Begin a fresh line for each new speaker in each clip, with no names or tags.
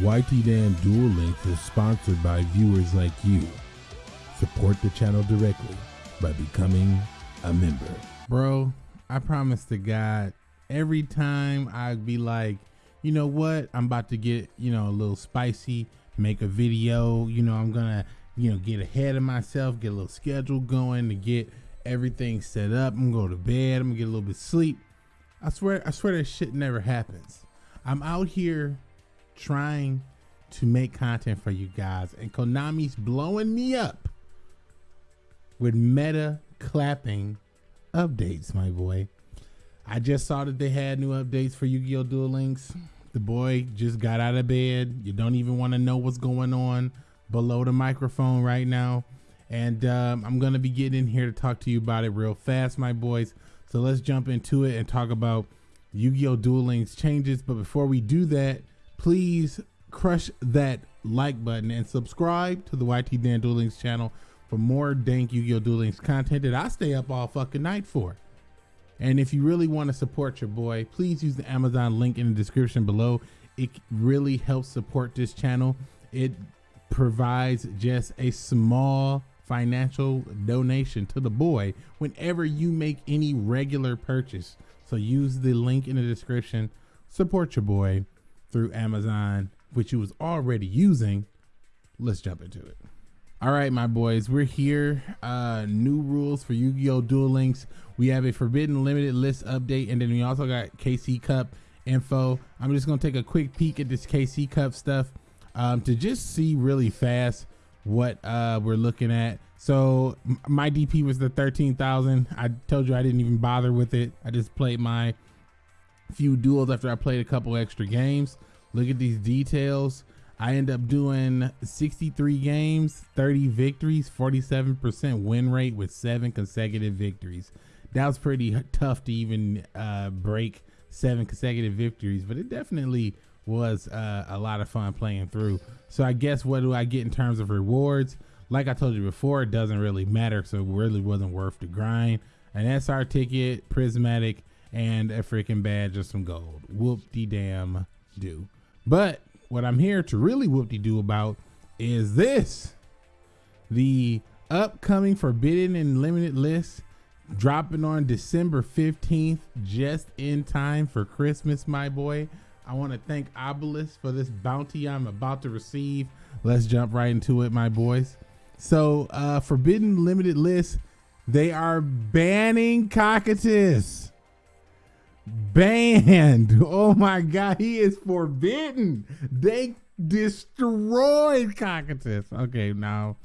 YT Dan Duel Links is sponsored by viewers like you. Support the channel directly by becoming a member.
Bro, I promise to God, every time I'd be like, you know what, I'm about to get, you know, a little spicy, make a video, you know, I'm gonna, you know, get ahead of myself, get a little schedule going to get everything set up. I'm gonna go to bed, I'm gonna get a little bit sleep. I swear, I swear that shit never happens. I'm out here trying to make content for you guys, and Konami's blowing me up with meta clapping updates, my boy. I just saw that they had new updates for Yu-Gi-Oh! Duel Links. The boy just got out of bed. You don't even want to know what's going on below the microphone right now. And um, I'm going to be getting in here to talk to you about it real fast, my boys. So let's jump into it and talk about Yu-Gi-Oh! Duel Links changes. But before we do that, please crush that like button and subscribe to the YT Dan Duel Links channel for more dank Yu-Gi-Oh! Duel Links content that I stay up all fucking night for. And if you really want to support your boy, please use the Amazon link in the description below. It really helps support this channel. It provides just a small financial donation to the boy whenever you make any regular purchase. So use the link in the description. Support your boy through Amazon, which you was already using. Let's jump into it. All right, my boys, we're here. Uh, new rules for Yu-Gi-Oh! Duel Links. We have a Forbidden Limited List update, and then we also got KC Cup info. I'm just gonna take a quick peek at this KC Cup stuff um, to just see really fast what uh, we're looking at. So my DP was the 13,000. I told you I didn't even bother with it. I just played my few duels after I played a couple extra games. Look at these details. I end up doing 63 games, 30 victories, 47% win rate with seven consecutive victories. That was pretty tough to even uh, break seven consecutive victories, but it definitely was uh, a lot of fun playing through. So I guess what do I get in terms of rewards? Like I told you before, it doesn't really matter, so it really wasn't worth the grind. An SR ticket, prismatic, and a freaking badge of some gold. Whoop de damn do. But what I'm here to really whoop-de-doo about is this. The upcoming Forbidden and Limited list dropping on December 15th, just in time for Christmas, my boy. I want to thank Obelisk for this bounty I'm about to receive. Let's jump right into it, my boys. So, uh, Forbidden Limited list, they are banning Cocytus banned. Oh my God, he is forbidden. They destroyed Cocytus. Okay, now,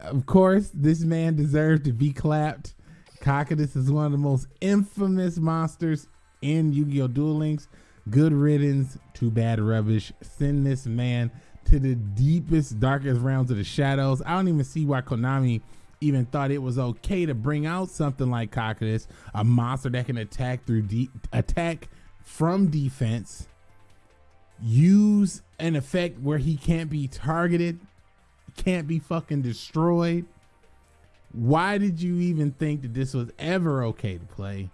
of course, this man deserved to be clapped. Cocytus is one of the most infamous monsters in Yu-Gi-Oh! Duel Links. Good riddance to bad rubbish. Send this man to the deepest, darkest realms of the shadows. I don't even see why Konami even thought it was okay to bring out something like Cocytus, a monster that can attack through de- attack from defense, use an effect where he can't be targeted, can't be fucking destroyed. Why did you even think that this was ever okay to play?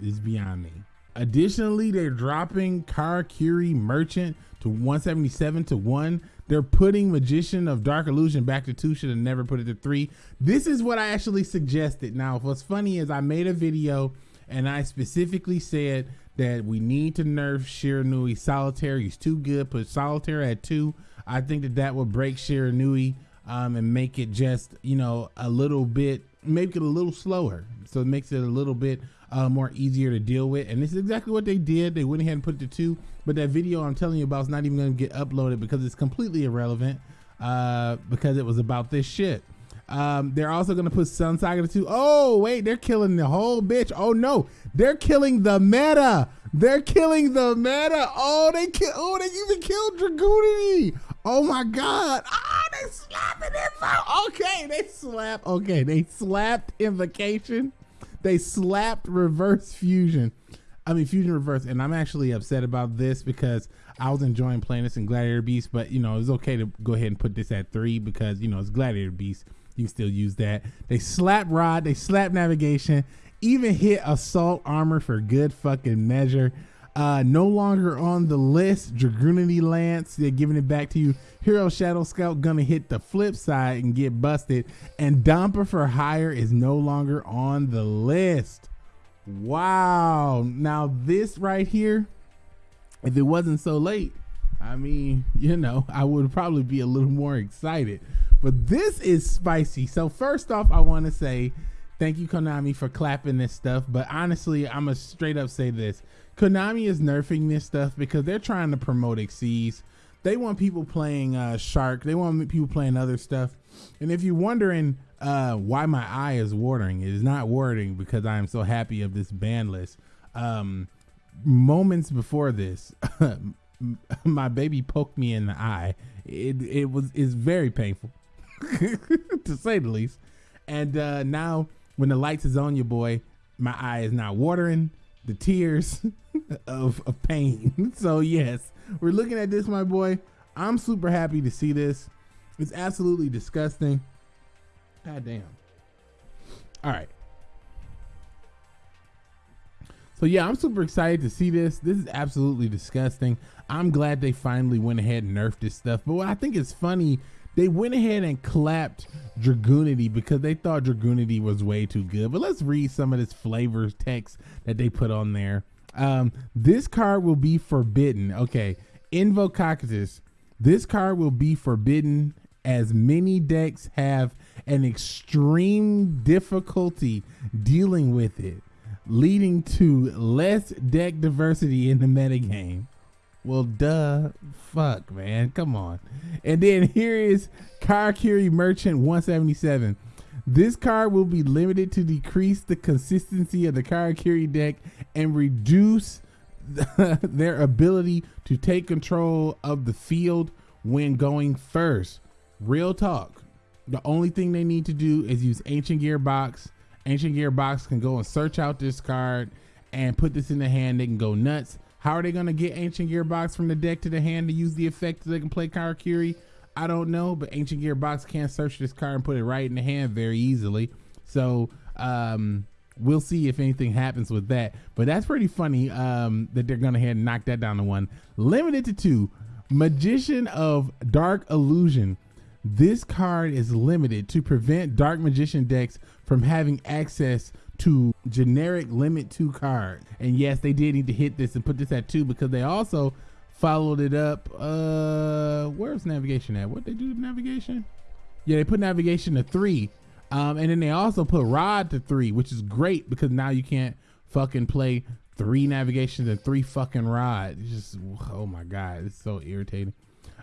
Is beyond me. Additionally, they're dropping Karakuri Merchant to 177 to 1 they're putting Magician of Dark Illusion back to two. Should have never put it to three. This is what I actually suggested. Now, what's funny is I made a video and I specifically said that we need to nerf Shiranui Solitaire. He's too good. Put Solitaire at two. I think that that would break Shiranui um, and make it just, you know, a little bit, make it a little slower. So it makes it a little bit uh, more easier to deal with. And this is exactly what they did. They went ahead and put it to two. But that video I'm telling you about is not even going to get uploaded because it's completely irrelevant uh, because it was about this shit. Um, they're also going to put Sun Saga to two. Oh, wait, they're killing the whole bitch. Oh, no, they're killing the meta. They're killing the meta. Oh, they kill. Oh, they even killed Dragunity. Oh my God. Oh, they slapping it. Okay, they slap. Okay, they slapped invocation they slapped reverse fusion. I mean fusion reverse, and I'm actually upset about this because I was enjoying playing this in Gladiator Beast, but you know it's okay to go ahead and put this at three because you know it's Gladiator Beast. You can still use that. They slap rod, they slap navigation, even hit assault armor for good fucking measure. Uh, no longer on the list. Dragunity Lance, they're giving it back to you. Hero Shadow Scout gonna hit the flip side and get busted. And Domper for Hire is no longer on the list. Wow. Now this right here, if it wasn't so late, I mean, you know, I would probably be a little more excited. But this is spicy. So first off, I want to say thank you Konami for clapping this stuff. But honestly, I'm gonna straight up say this: Konami is nerfing this stuff because they're trying to promote Xyz. They want people playing uh, Shark. They want people playing other stuff. And if you're wondering uh, why my eye is watering, it is not watering because I am so happy of this ban list. Um, moments before this, my baby poked me in the eye. It it was is very painful, to say the least. And uh, now when the lights is on your boy, my eye is not watering. The tears of, of pain. so yes, we're looking at this, my boy. I'm super happy to see this. It's absolutely disgusting. God damn. All right. So yeah, I'm super excited to see this. This is absolutely disgusting. I'm glad they finally went ahead and nerfed this stuff. But what I think is funny, they went ahead and clapped Dragunity because they thought Dragunity was way too good. But let's read some of this flavor text that they put on there. Um, this card will be forbidden. Okay, Invocatus. This card will be forbidden as many decks have an extreme difficulty dealing with it leading to less deck diversity in the metagame. Well, duh, fuck, man, come on. And then here is Karakuri Merchant 177. This card will be limited to decrease the consistency of the Karakuri deck and reduce their ability to take control of the field when going first. Real talk. The only thing they need to do is use Ancient Gearbox Ancient Gearbox can go and search out this card and put this in the hand. They can go nuts. How are they going to get Ancient Gearbox from the deck to the hand to use the effect so they can play Karakuri? I don't know, but Ancient Gearbox can search this card and put it right in the hand very easily. So um, we'll see if anything happens with that. But that's pretty funny um, that they're going to head and knock that down to one. Limited to two. Magician of Dark Illusion. This card is limited to prevent Dark Magician decks from having access to generic limit two cards. And yes, they did need to hit this and put this at two because they also followed it up. Uh, where's navigation at? What they do navigation? Yeah, they put navigation to three. Um, and then they also put rod to three, which is great because now you can't fucking play three navigations and three fucking rods. It's just, oh my God, it's so irritating.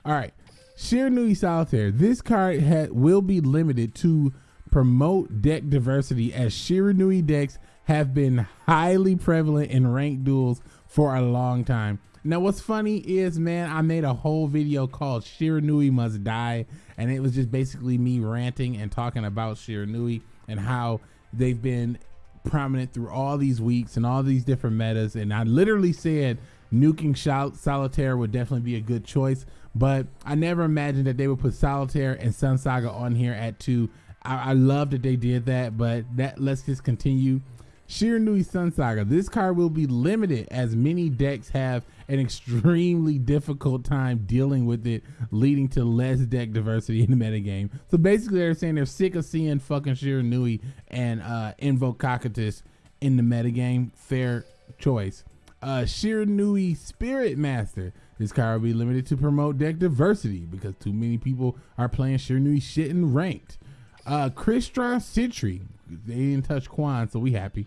All right. Shiranui Solitaire. This card will be limited to promote deck diversity as Shiranui decks have been highly prevalent in ranked duels for a long time. Now what's funny is man, I made a whole video called Shiranui Must Die and it was just basically me ranting and talking about Shiranui and how they've been prominent through all these weeks and all these different metas and I literally said nuking Solitaire would definitely be a good choice but I never imagined that they would put Solitaire and Sun Saga on here at two. I, I love that they did that, but that let's just continue. Shiranui Sun Saga. This card will be limited as many decks have an extremely difficult time dealing with it, leading to less deck diversity in the metagame. So basically, they're saying they're sick of seeing fucking Shiranui and uh, Invocatus in the metagame. Fair choice. Uh, Shiranui Spirit Master. This card will be limited to promote deck diversity because too many people are playing Shiranui shit in ranked. Uh, Crystron Sentry. They didn't touch Quan, so we happy.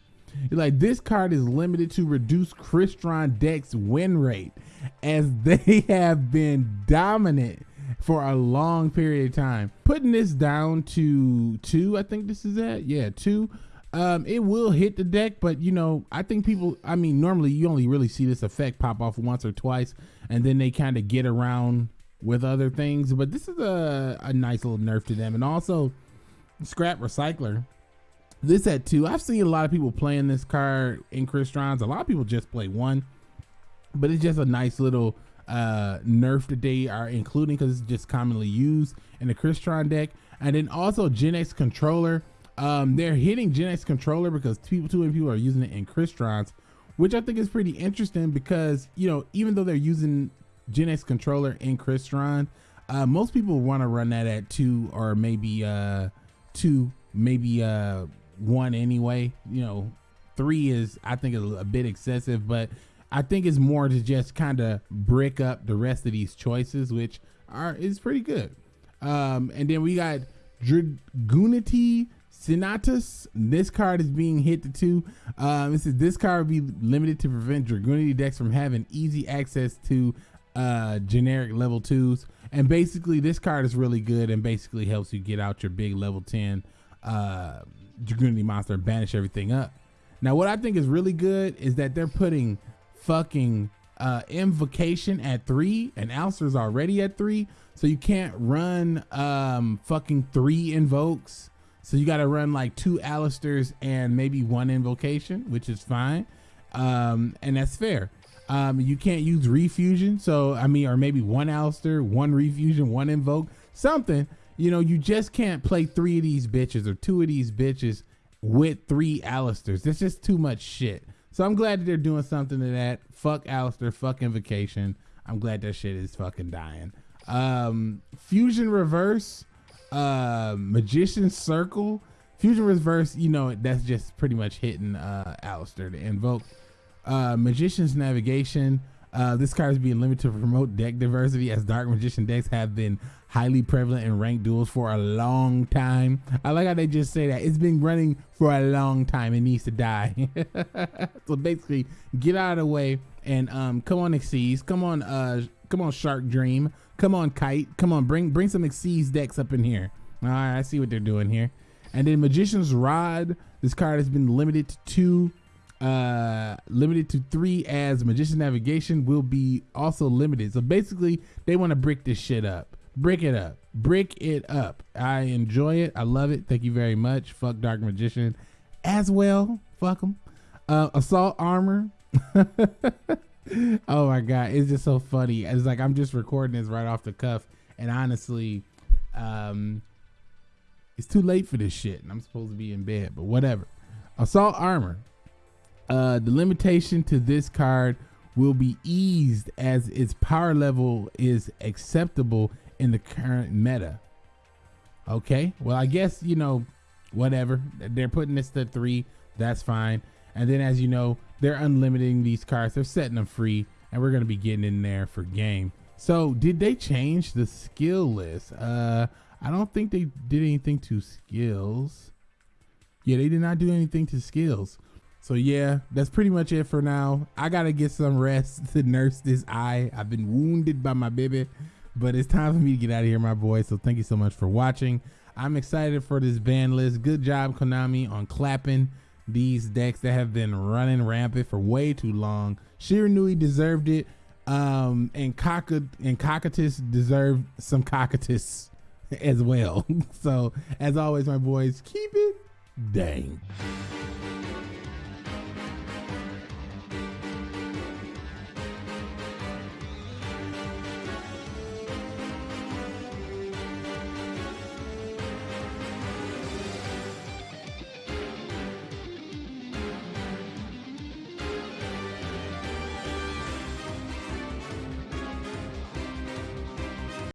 Like this card is limited to reduce Crystron deck's win rate, as they have been dominant for a long period of time. Putting this down to two, I think this is at. Yeah, two. Um, it will hit the deck, but you know, I think people. I mean, normally you only really see this effect pop off once or twice, and then they kind of get around with other things. But this is a a nice little nerf to them, and also Scrap Recycler. This at two. I've seen a lot of people playing this card in Crystron's. A lot of people just play one, but it's just a nice little uh, nerf that they are including because it's just commonly used in the Crystron deck. And then also Genex controller. Um, they're hitting Genex controller because people, too many people are using it in Crystron's, which I think is pretty interesting because you know even though they're using Genex controller in Crystron, uh, most people want to run that at two or maybe uh, two, maybe uh, one anyway. You know, three is I think a, a bit excessive, but I think it's more to just kind of brick up the rest of these choices, which are is pretty good. Um, and then we got Dragunity Senatus. This card is being hit to two. Um, this is this card will be limited to prevent Dragunity decks from having easy access to uh, generic level twos. And basically, this card is really good and basically helps you get out your big level 10 uh, Dragunity monster and banish everything up. Now, what I think is really good is that they're putting fucking uh, Invocation at three and Aleister's already at three. So you can't run um, fucking three invokes. So you got to run like two Aleisters and maybe one invocation, which is fine. Um, and that's fair. Um, you can't use refusion. So, I mean, or maybe one Aleister, one refusion, one invoke, something. You know, you just can't play three of these bitches or two of these bitches with three Aleisters. That's just too much shit. So I'm glad that they're doing something to that. Fuck Aleister, fuck Invocation. I'm glad that shit is fucking dying. Um, Fusion Reverse, uh, Magician Circle. Fusion Reverse, you know, that's just pretty much hitting uh, Aleister to invoke. Uh, Magician's Navigation. Uh, this card is being limited to promote deck diversity as Dark Magician decks have been highly prevalent in ranked duels for a long time. I like how they just say that. It's been running for a long time. It needs to die. so basically, get out of the way and um, come on Xyz. Come on, uh, come on Shark Dream. Come on Kite. Come on, bring bring some Xyz decks up in here. All right, I see what they're doing here. And then Magician's Rod. This card has been limited to two uh, limited to three as Magician Navigation will be also limited. So basically, they want to brick this shit up. Brick it up. Brick it up. I enjoy it. I love it. Thank you very much. Fuck Dark Magician as well. Fuck them. Uh, assault armor. oh my god, it's just so funny. It's like I'm just recording this right off the cuff, and honestly, um, it's too late for this shit, and I'm supposed to be in bed. But whatever. Assault armor. Uh, the limitation to this card will be eased as its power level is acceptable in the current meta. Okay, well, I guess, you know, whatever. They're putting this to three. That's fine. And then, as you know, they're unlimiting these cards. They're setting them free, and we're going to be getting in there for game. So, did they change the skill list? Uh, I don't think they did anything to skills. Yeah, they did not do anything to skills. So yeah, that's pretty much it for now. I gotta get some rest to nurse this eye. I've been wounded by my baby, but it's time for me to get out of here, my boy. So thank you so much for watching. I'm excited for this ban list. Good job, Konami, on clapping these decks that have been running rampant for way too long. Shiranui deserved it. Um, and Kaka and Cocytus deserved some Cocytus as well. so as always, my boys, keep it dang.